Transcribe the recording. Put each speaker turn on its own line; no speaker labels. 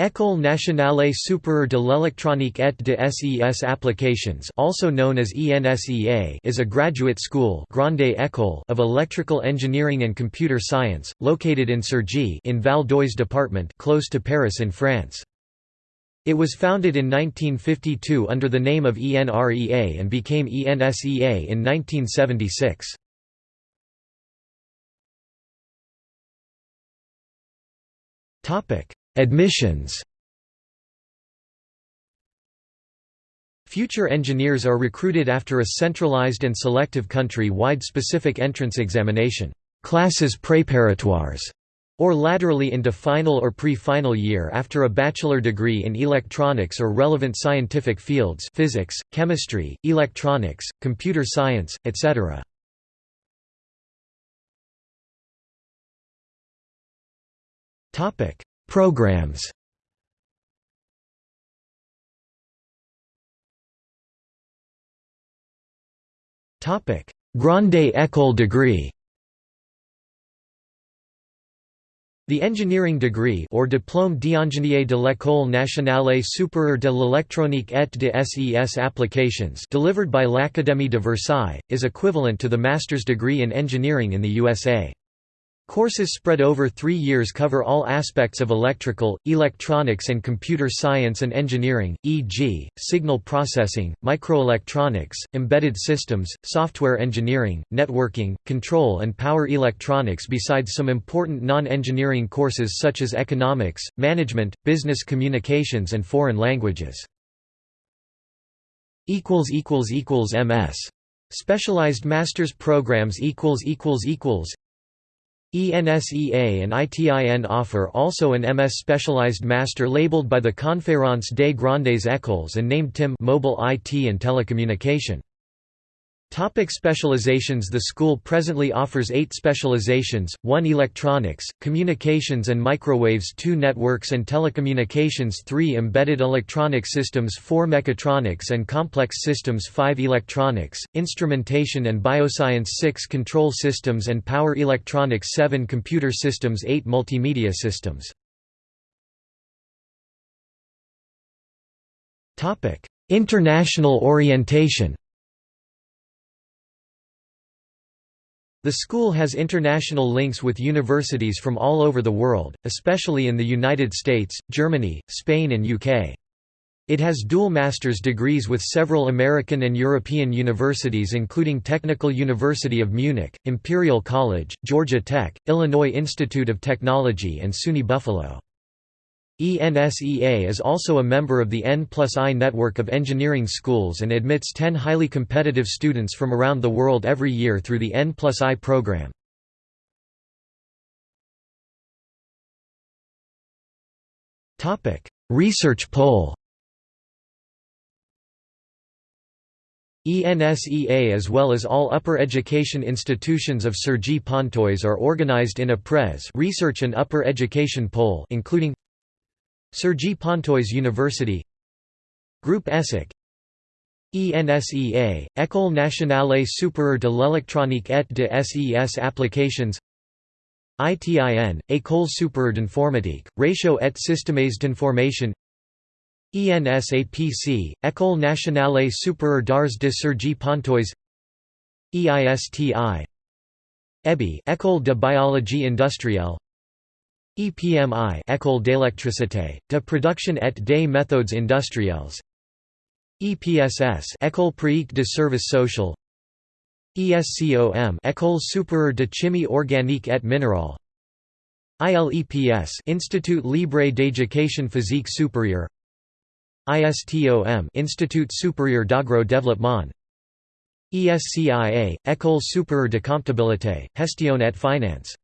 École nationale supérieure de l'électronique et de ses applications also known as ENSEA is a graduate school grande école of electrical engineering and computer science, located in Cergy in Val d'Oise department close to Paris in France. It was founded in 1952 under the name of ENREA and became ENSEA in 1976. Admissions Future engineers are recruited after a centralized and selective country-wide specific entrance examination classes préparatoires, or laterally into final or pre-final year after a bachelor degree in electronics or relevant scientific fields physics, chemistry, electronics, computer science, etc. Programs. Grande École degree. The engineering degree or diplôme d'ingénieur de l'École nationale supérieure de l'électronique et de ses applications delivered by l'Académie de Versailles, is equivalent to the master's degree in engineering in the USA. Courses spread over three years cover all aspects of electrical, electronics and computer science and engineering, e.g., signal processing, microelectronics, embedded systems, software engineering, networking, control and power electronics besides some important non-engineering courses such as economics, management, business communications and foreign languages. MS. Specialized master's programs ENSEA and ITIN offer also an MS specialized master labeled by the Conférence des Grandes Écoles and named TIM Mobile IT and Telecommunication. Topic specializations The school presently offers eight specializations, 1 electronics, communications and microwaves 2 networks and telecommunications 3 embedded electronic systems 4 mechatronics and complex systems 5 electronics, instrumentation and bioscience 6 control systems and power electronics 7 computer systems 8 multimedia systems. International orientation The school has international links with universities from all over the world, especially in the United States, Germany, Spain and UK. It has dual master's degrees with several American and European universities including Technical University of Munich, Imperial College, Georgia Tech, Illinois Institute of Technology and SUNY Buffalo. ENSEA is also a member of the N plus I network of engineering schools and admits 10 highly competitive students from around the world every year through the N plus I program. Research pole ENSEA as well as all upper education institutions of Cergy Pontoise are organized in a PRES research and upper education pole including Cergy Pontoise University. Groupe ESSEC. ENSEA, École nationale supérieure de l'électronique et de ses applications. ITIN, École supérieure d'informatique, ratio et systèmes d'information. ENSAPC, École nationale supérieure d'arts de Cergy Pontoise. EISTI EBI École de biologie industrielle EPMI École d'électricité, de production et des méthodes industrielles. EPSS École pratique de service social ESCOM École supérieure de chimie organique et minérale. ILEPS Institut libre d'éducation physique supérieure. ISTOM Institut supérieur d'agro-développement. ESCIA École supérieure de comptabilité, gestion et finance